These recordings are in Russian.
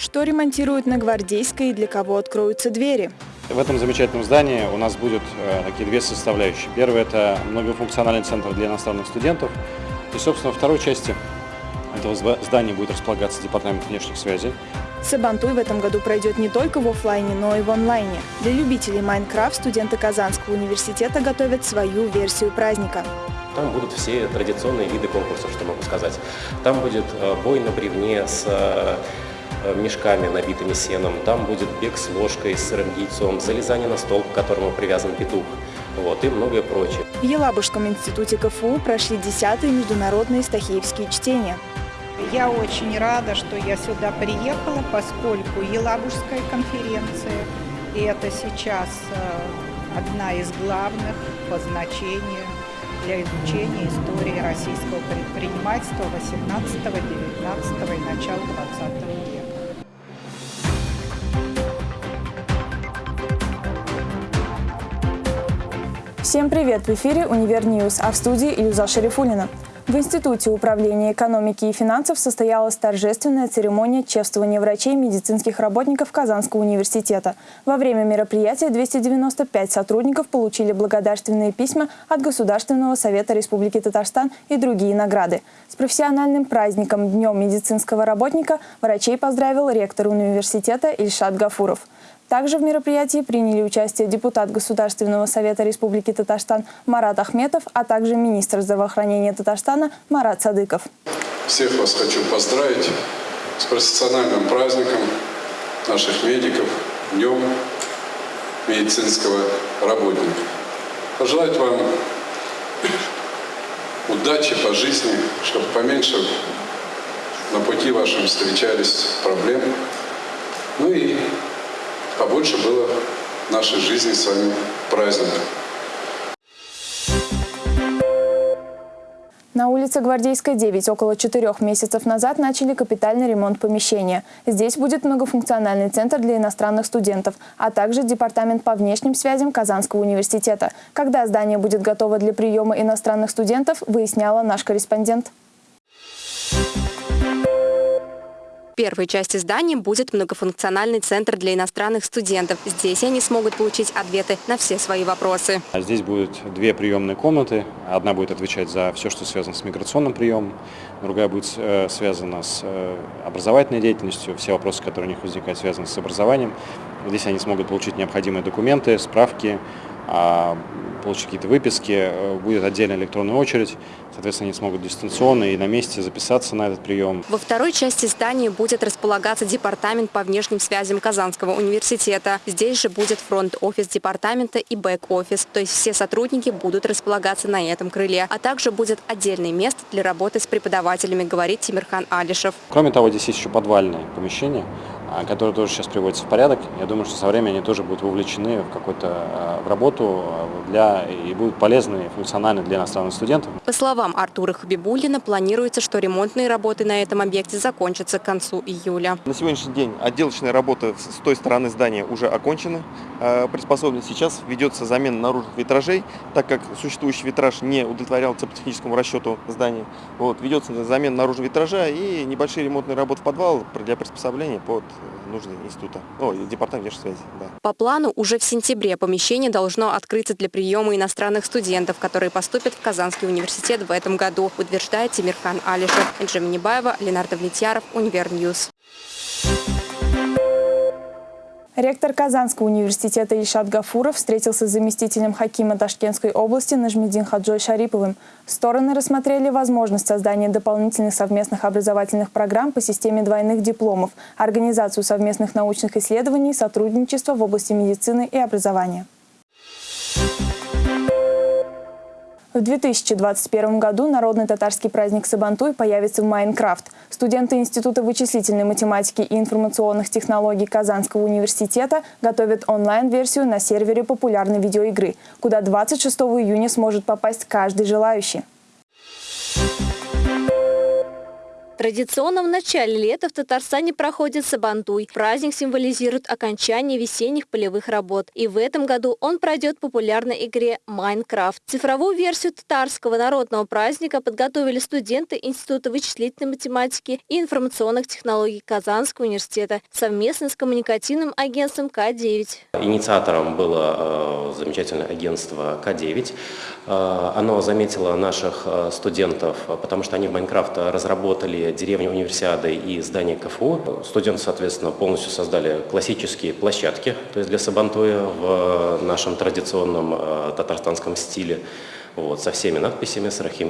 Что ремонтируют на Гвардейской и для кого откроются двери? В этом замечательном здании у нас будет э, такие две составляющие. Первое – это многофункциональный центр для иностранных студентов. И, собственно, во второй части этого здания будет располагаться департамент внешних связей. Сабантуй в этом году пройдет не только в офлайне, но и в онлайне. Для любителей Майнкрафт студенты Казанского университета готовят свою версию праздника. Там будут все традиционные виды конкурсов, что могу сказать. Там будет э, бой на бревне с Э, мешками, набитыми сеном. Там будет бег с ложкой, с сырым яйцом, залезание на стол, к которому привязан петух. Вот, и многое прочее. В Елабужском институте КФУ прошли 10-е международные стахеевские чтения. Я очень рада, что я сюда приехала, поскольку Елабужская конференция, и это сейчас э, одна из главных по значению для изучения истории российского предпринимательства 18, 19 и начала 20 века. Всем привет! В эфире «Универ -Ньюз», а в студии Илюза Шерифулина. В Институте управления экономики и финансов состоялась торжественная церемония чествования врачей и медицинских работников Казанского университета. Во время мероприятия 295 сотрудников получили благодарственные письма от Государственного совета Республики Татарстан и другие награды. С профессиональным праздником Днем медицинского работника врачей поздравил ректор университета Ильшат Гафуров. Также в мероприятии приняли участие депутат Государственного совета Республики Татарстан Марат Ахметов, а также министр здравоохранения Татарстана Марат Садыков. Всех вас хочу поздравить с профессиональным праздником наших медиков, Днем медицинского работника. Пожелать вам удачи по жизни, чтобы поменьше на пути вашем встречались проблемы. Ну и побольше было в нашей жизни с вами праздников. На улице Гвардейская, 9 около четырех месяцев назад начали капитальный ремонт помещения. Здесь будет многофункциональный центр для иностранных студентов, а также департамент по внешним связям Казанского университета. Когда здание будет готово для приема иностранных студентов, выясняла наш корреспондент первой части здания будет многофункциональный центр для иностранных студентов. Здесь они смогут получить ответы на все свои вопросы. А здесь будет две приемные комнаты. Одна будет отвечать за все, что связано с миграционным приемом, другая будет э, связана с э, образовательной деятельностью, все вопросы, которые у них возникают, связаны с образованием. Здесь они смогут получить необходимые документы, справки, получить какие-то выписки, э, будет отдельная электронная очередь, соответственно, они смогут дистанционно и на месте записаться на этот прием. Во второй части здания будет располагаться департамент по внешним связям Казанского университета. Здесь же будет фронт-офис департамента и бэк-офис, то есть все сотрудники будут располагаться на этом крыле, а также будет отдельное место для работы с преподавателями, говорит Тимирхан Алишев. Кроме того, здесь есть еще подвальное помещение, а, которые тоже сейчас приводятся в порядок. Я думаю, что со временем они тоже будут вовлечены в какую-то а, в работу для, и будут полезны и функциональны для иностранных студентов. По словам Артура Хабибулина, планируется, что ремонтные работы на этом объекте закончатся к концу июля. На сегодняшний день отделочная работа с той стороны здания уже окончена, а, приспособлена. Сейчас ведется замена наружных витражей, так как существующий витраж не удовлетворял теплотехническому расчету здания. Вот, ведется замена наружного витража и небольшие ремонтные работы в подвал для приспособления под нужды института, о, департамент внешней связи. Да. По плану уже в сентябре помещение должно открыться для приема иностранных студентов, которые поступят в Казанский университет в этом году, утверждает Тимирхан Алишев. Энджи Минибаева, Ленар Давлетьяров, Univer News. Ректор Казанского университета Ильшат Гафуров встретился с заместителем хокима Ташкентской области Нажмедин Хаджой Шариповым. Стороны рассмотрели возможность создания дополнительных совместных образовательных программ по системе двойных дипломов, организацию совместных научных исследований, сотрудничество в области медицины и образования. В 2021 году народный татарский праздник Сабантуй появится в Майнкрафт. Студенты Института вычислительной математики и информационных технологий Казанского университета готовят онлайн-версию на сервере популярной видеоигры, куда 26 июня сможет попасть каждый желающий. Традиционно в начале лета в Татарстане проходит Сабантуй. Праздник символизирует окончание весенних полевых работ. И в этом году он пройдет в популярной игре «Майнкрафт». Цифровую версию татарского народного праздника подготовили студенты Института вычислительной математики и информационных технологий Казанского университета совместно с коммуникативным агентством К9. Инициатором было э, замечательное агентство К9. Э, оно заметило наших э, студентов, потому что они в Майнкрафт разработали деревни Универсиады и здание КФУ. Студенты, соответственно, полностью создали классические площадки, то есть для Сабантуя в нашем традиционном э, татарстанском стиле вот, со всеми надписями с Рахим.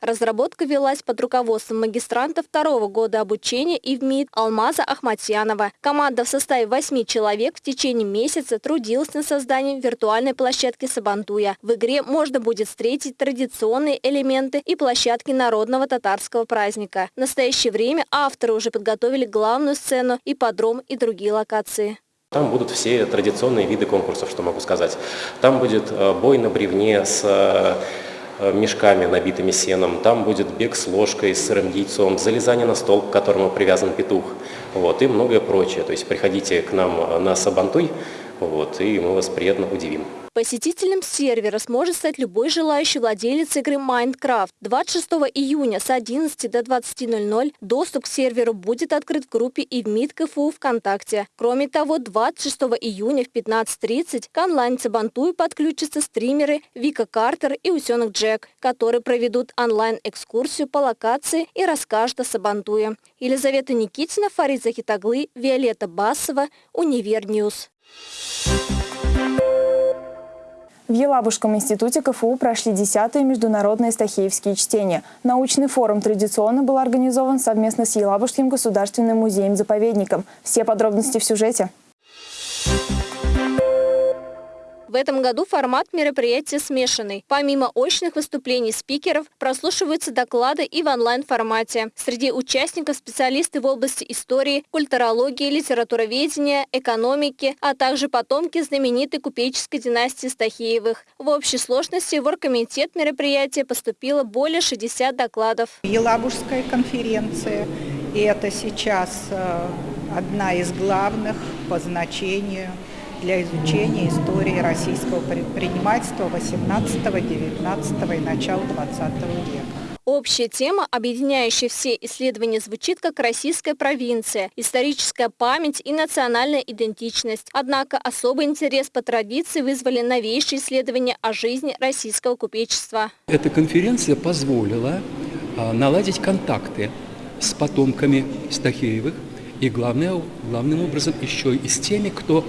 Разработка велась под руководством магистранта второго года обучения и в МИД Алмаза Ахматьянова. Команда в составе восьми человек в течение месяца трудилась над созданием виртуальной площадки Сабантуя. В игре можно будет встретить традиционные элементы и площадки народного татарского праздника. В настоящее время авторы уже подготовили главную сцену, ипподром и другие локации. Там будут все традиционные виды конкурсов, что могу сказать. Там будет э, бой на бревне с э, мешками, набитыми сеном. Там будет бег с ложкой, с сырым яйцом, залезание на стол, к которому привязан петух. Вот, и многое прочее. То есть приходите к нам на Сабантуй, вот, и мы вас приятно удивим. Посетителем сервера сможет стать любой желающий владелец игры Minecraft. 26 июня с 11 до 20.00 доступ к серверу будет открыт в группе и в МИД КФУ ВКонтакте. Кроме того, 26 июня в 15.30 к онлайн-Цабантуй подключатся стримеры Вика Картер и Усенок Джек, которые проведут онлайн-экскурсию по локации и расскажут о Сабантуе. Елизавета Никитина, Фарид Захитоглы, Виолетта Басова, Univer News. В Елабужском институте КФУ прошли 10-е международные стахеевские чтения. Научный форум традиционно был организован совместно с Елабужским государственным музеем-заповедником. Все подробности в сюжете. В этом году формат мероприятия смешанный. Помимо очных выступлений спикеров, прослушиваются доклады и в онлайн-формате. Среди участников специалисты в области истории, культурологии, литературоведения, экономики, а также потомки знаменитой купеческой династии Стахеевых. В общей сложности в оргкомитет мероприятия поступило более 60 докладов. Елабужская конференция, и это сейчас э, одна из главных по значению для изучения истории российского предпринимательства 18-19 и начала 20 века. Общая тема, объединяющая все исследования, звучит как «Российская провинция», «Историческая память» и «Национальная идентичность». Однако особый интерес по традиции вызвали новейшие исследования о жизни российского купечества. Эта конференция позволила а, наладить контакты с потомками Стахеевых и, главное, главным образом, еще и с теми, кто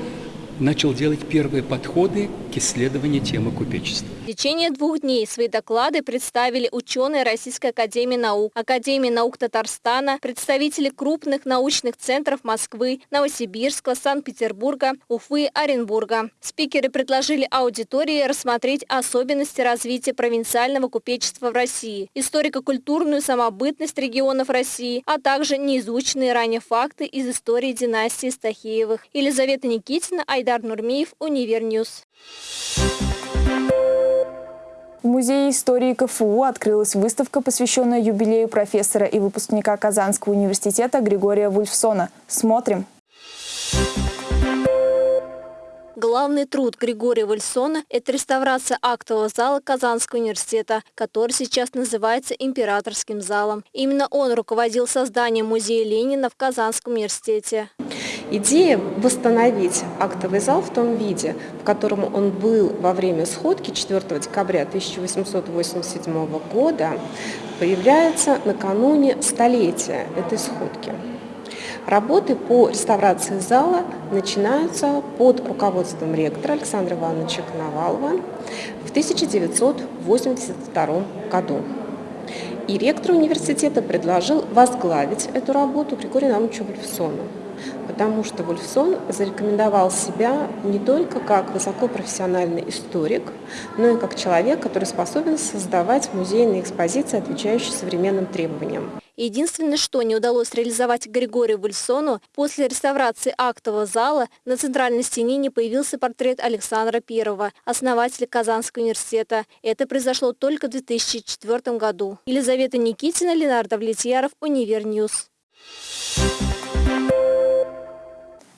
начал делать первые подходы к исследованию темы купечества. В течение двух дней свои доклады представили ученые Российской Академии Наук, Академии наук Татарстана, представители крупных научных центров Москвы, Новосибирска, Санкт-Петербурга, Уфы, Оренбурга. Спикеры предложили аудитории рассмотреть особенности развития провинциального купечества в России, историко-культурную самобытность регионов России, а также неизученные ранее факты из истории династии Стахеевых. Елизавета Никитина, Айдар Нурмиев, Univer News. В Музее истории КФУ открылась выставка, посвященная юбилею профессора и выпускника Казанского университета Григория Вульфсона. Смотрим! Главный труд Григория Вульфсона – это реставрация актового зала Казанского университета, который сейчас называется Императорским залом. Именно он руководил созданием музея Ленина в Казанском университете. Идея восстановить актовый зал в том виде, в котором он был во время сходки 4 декабря 1887 года, появляется накануне столетия этой сходки. Работы по реставрации зала начинаются под руководством ректора Александра Ивановича Коновалова в 1982 году. И ректор университета предложил возглавить эту работу Григорию Наумовичу Вольфсону потому что Вульфсон зарекомендовал себя не только как высокопрофессиональный историк, но и как человек, который способен создавать музейные экспозиции, отвечающие современным требованиям. Единственное, что не удалось реализовать Григорию Вульфсону, после реставрации актового зала на центральной стене не появился портрет Александра I, основателя Казанского университета. Это произошло только в 2004 году. Елизавета Никитина, Ленар Давлетьяров, Univer News.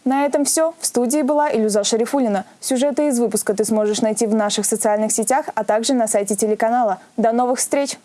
На этом все. В студии была Илюза Шарифулина. Сюжеты из выпуска ты сможешь найти в наших социальных сетях, а также на сайте телеканала. До новых встреч!